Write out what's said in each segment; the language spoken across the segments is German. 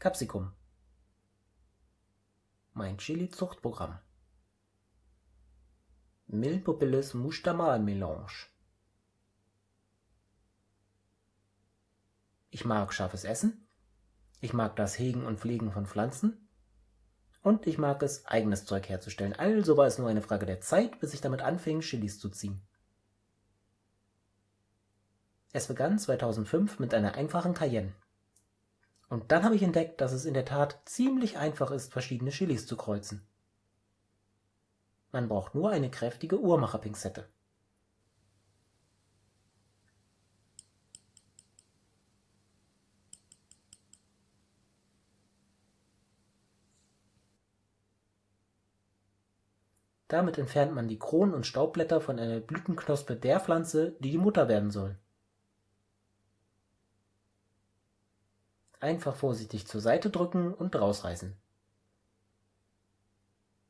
Capsicum. Mein Chili-Zuchtprogramm. Milpopillis Mustamal-Melange. Ich mag scharfes Essen. Ich mag das Hegen und Pflegen von Pflanzen. Und ich mag es, eigenes Zeug herzustellen. Also war es nur eine Frage der Zeit, bis ich damit anfing, Chilis zu ziehen. Es begann 2005 mit einer einfachen Cayenne. Und dann habe ich entdeckt, dass es in der Tat ziemlich einfach ist, verschiedene Chilis zu kreuzen. Man braucht nur eine kräftige Uhrmacherpinzette. Damit entfernt man die Kronen und Staubblätter von einer Blütenknospe der Pflanze, die die Mutter werden soll. Einfach vorsichtig zur Seite drücken und rausreißen.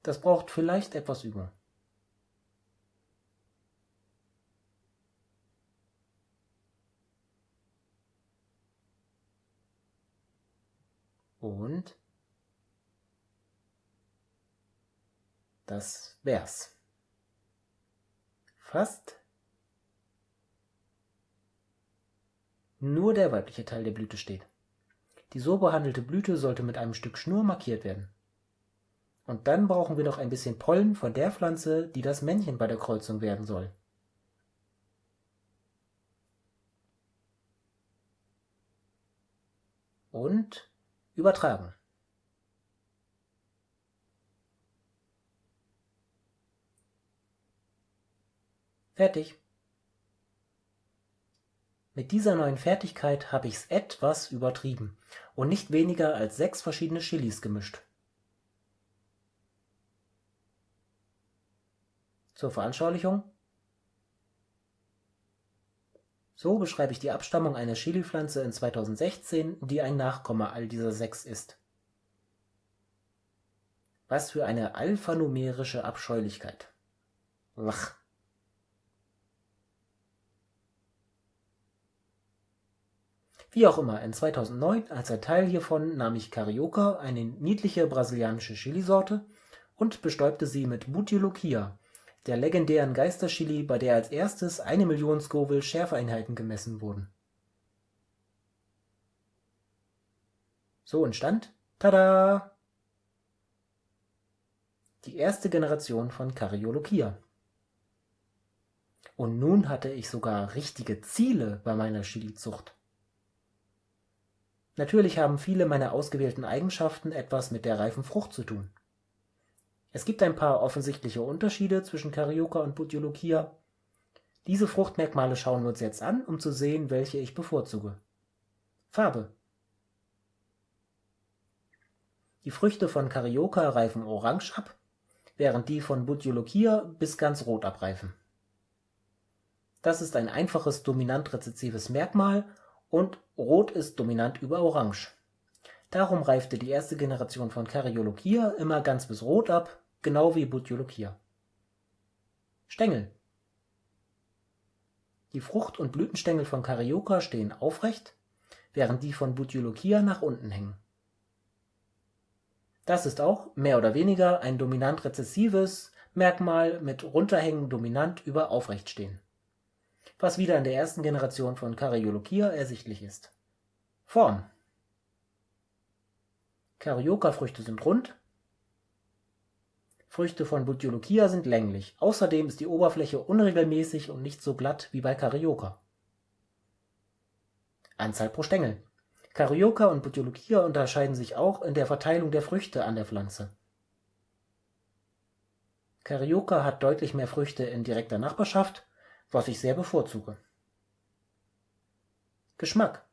Das braucht vielleicht etwas Übung. Und das wär's. Fast. Nur der weibliche Teil der Blüte steht. Die so behandelte Blüte sollte mit einem Stück Schnur markiert werden. Und dann brauchen wir noch ein bisschen Pollen von der Pflanze, die das Männchen bei der Kreuzung werden soll. Und übertragen. Fertig. Mit dieser neuen Fertigkeit habe ich's etwas übertrieben und nicht weniger als sechs verschiedene Chilis gemischt. Zur Veranschaulichung. So beschreibe ich die Abstammung einer Chilipflanze in 2016, die ein Nachkomme all dieser sechs ist. Was für eine alphanumerische Abscheulichkeit. Wach. Wie auch immer, in 2009 als ein Teil hiervon nahm ich Carioca, eine niedliche brasilianische Chilisorte, und bestäubte sie mit Butioloquia, der legendären Geisterchili, bei der als erstes eine Million Scoville Schärfeinheiten gemessen wurden. So entstand, tada, die erste Generation von Carioloquia. Und nun hatte ich sogar richtige Ziele bei meiner Chilizucht. Natürlich haben viele meiner ausgewählten Eigenschaften etwas mit der reifen Frucht zu tun. Es gibt ein paar offensichtliche Unterschiede zwischen Carioca und Butylolochia. Diese Fruchtmerkmale schauen wir uns jetzt an, um zu sehen, welche ich bevorzuge. Farbe Die Früchte von Carioca reifen orange ab, während die von Butylolochia bis ganz rot abreifen. Das ist ein einfaches dominant-rezessives Merkmal und Rot ist dominant über Orange. Darum reifte die erste Generation von Cariolochia immer ganz bis Rot ab, genau wie Butylolochia. Stängel Die Frucht und Blütenstängel von Carioca stehen aufrecht, während die von Butylolochia nach unten hängen. Das ist auch, mehr oder weniger, ein dominant-rezessives Merkmal mit runterhängen dominant über aufrecht stehen was wieder in der ersten Generation von Cariolochia ersichtlich ist. Form Carioca-Früchte sind rund, Früchte von Butylolochia sind länglich, außerdem ist die Oberfläche unregelmäßig und nicht so glatt wie bei Carioca. Anzahl pro Stängel Carioca und Butylolochia unterscheiden sich auch in der Verteilung der Früchte an der Pflanze. Carioca hat deutlich mehr Früchte in direkter Nachbarschaft was ich sehr bevorzuge. Geschmack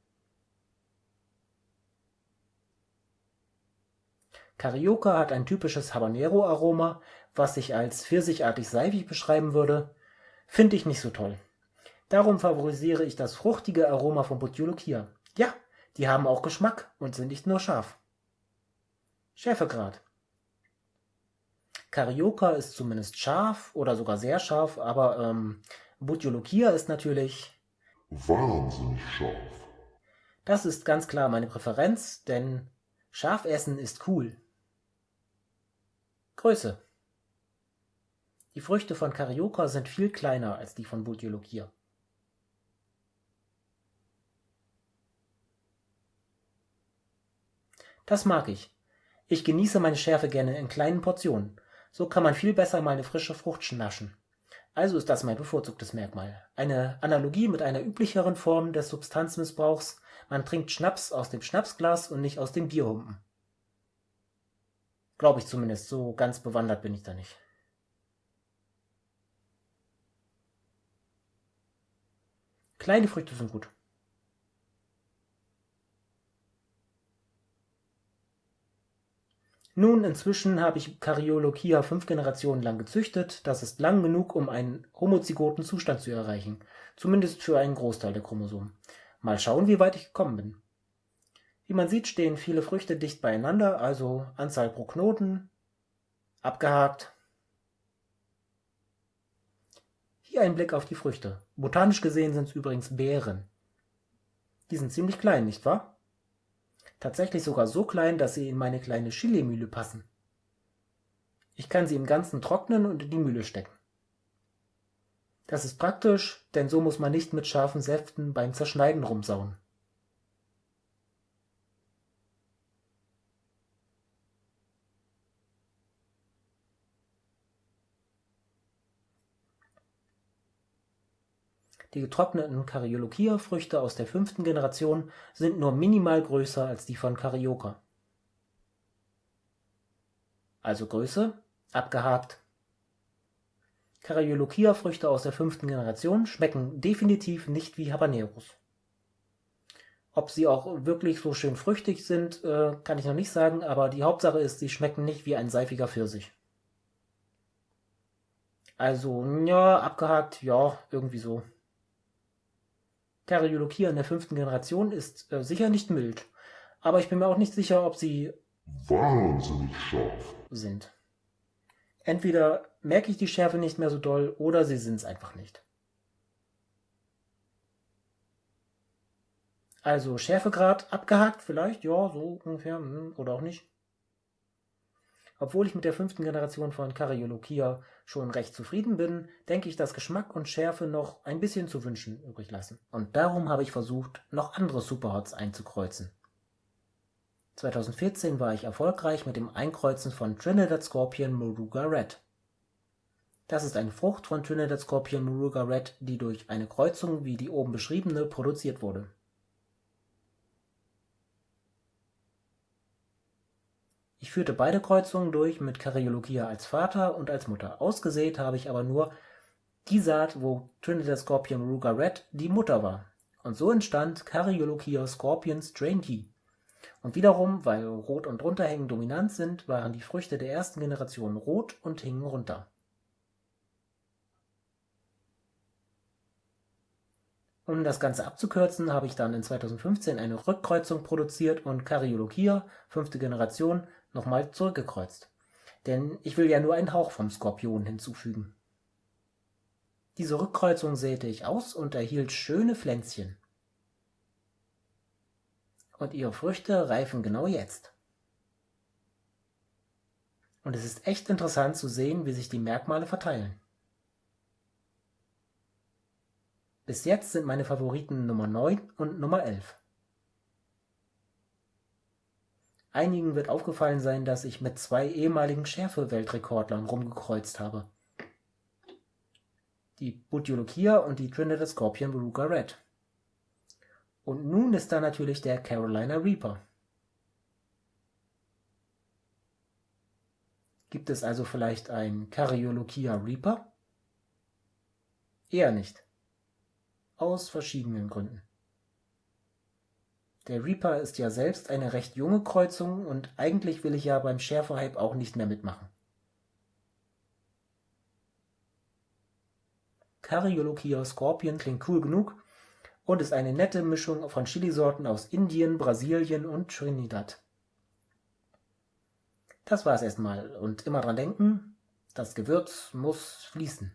Carioca hat ein typisches Habanero-Aroma, was ich als pfirsichartig-seifig beschreiben würde, finde ich nicht so toll. Darum favorisiere ich das fruchtige Aroma von Butylolochia. Ja, die haben auch Geschmack und sind nicht nur scharf. Schärfegrad Carioca ist zumindest scharf oder sogar sehr scharf, aber ähm, Butylolochia ist natürlich wahnsinnig scharf. Das ist ganz klar meine Präferenz, denn Schafessen ist cool. Größe. Die Früchte von Carioca sind viel kleiner als die von Butylockia. Das mag ich. Ich genieße meine Schärfe gerne in kleinen Portionen. So kann man viel besser mal eine frische Frucht naschen. Also ist das mein bevorzugtes Merkmal. Eine Analogie mit einer üblicheren Form des Substanzmissbrauchs. Man trinkt Schnaps aus dem Schnapsglas und nicht aus dem Bierhumpen. Glaube ich zumindest, so ganz bewandert bin ich da nicht. Kleine Früchte sind gut. Nun, inzwischen habe ich Cariolochia fünf Generationen lang gezüchtet. Das ist lang genug, um einen homozygoten Zustand zu erreichen. Zumindest für einen Großteil der Chromosomen. Mal schauen, wie weit ich gekommen bin. Wie man sieht, stehen viele Früchte dicht beieinander, also Anzahl pro Knoten. Abgehakt. Hier ein Blick auf die Früchte. Botanisch gesehen sind es übrigens Beeren. Die sind ziemlich klein, nicht wahr? Tatsächlich sogar so klein, dass sie in meine kleine Chilimühle passen. Ich kann sie im Ganzen trocknen und in die Mühle stecken. Das ist praktisch, denn so muss man nicht mit scharfen Säften beim Zerschneiden rumsauen. Die getrockneten Cariolochia-Früchte aus der fünften Generation sind nur minimal größer als die von Carioca. Also Größe, abgehakt. Cariolochia-Früchte aus der fünften Generation schmecken definitiv nicht wie Habaneros. Ob sie auch wirklich so schön früchtig sind, äh, kann ich noch nicht sagen, aber die Hauptsache ist, sie schmecken nicht wie ein seifiger Pfirsich. Also, ja, abgehakt, ja, irgendwie so. Karyolochia in der fünften Generation ist äh, sicher nicht mild, aber ich bin mir auch nicht sicher, ob sie wahnsinnig scharf sind. Entweder merke ich die Schärfe nicht mehr so doll oder sie sind es einfach nicht. Also Schärfegrad abgehakt vielleicht, ja, so ungefähr, hm, oder auch nicht. Obwohl ich mit der fünften Generation von Karyolochia schon recht zufrieden bin, denke ich, dass Geschmack und Schärfe noch ein bisschen zu wünschen übrig lassen. Und darum habe ich versucht, noch andere Superhots einzukreuzen. 2014 war ich erfolgreich mit dem Einkreuzen von Trinidad Scorpion Moruga Red. Das ist eine Frucht von Trinidad Scorpion Moruga Red, die durch eine Kreuzung wie die oben beschriebene produziert wurde Ich führte beide Kreuzungen durch mit Karyologia als Vater und als Mutter. Ausgesät habe ich aber nur die Saat, wo Trinidad Scorpion Ruga Red die Mutter war. Und so entstand Karyologia Scorpion Strain T. Und wiederum, weil Rot und Runterhängen dominant sind, waren die Früchte der ersten Generation rot und hingen runter. Um das Ganze abzukürzen, habe ich dann in 2015 eine Rückkreuzung produziert und Karyologia, fünfte Generation, nochmal zurückgekreuzt. Denn ich will ja nur einen Hauch vom Skorpion hinzufügen. Diese Rückkreuzung säte ich aus und erhielt schöne Pflänzchen. Und ihre Früchte reifen genau jetzt. Und es ist echt interessant zu sehen, wie sich die Merkmale verteilen. Bis jetzt sind meine Favoriten Nummer 9 und Nummer 11. Einigen wird aufgefallen sein, dass ich mit zwei ehemaligen Schärfe-Weltrekordlern rumgekreuzt habe. Die Butylockia und die Trinidad Scorpion Beruga Red. Und nun ist da natürlich der Carolina Reaper. Gibt es also vielleicht ein Karyolochia Reaper? Eher nicht. Aus verschiedenen Gründen. Der Reaper ist ja selbst eine recht junge Kreuzung und eigentlich will ich ja beim Schärfe-Hype auch nicht mehr mitmachen. Karyolochia Scorpion klingt cool genug und ist eine nette Mischung von Chilisorten aus Indien, Brasilien und Trinidad. Das war's erstmal und immer dran denken, das Gewürz muss fließen.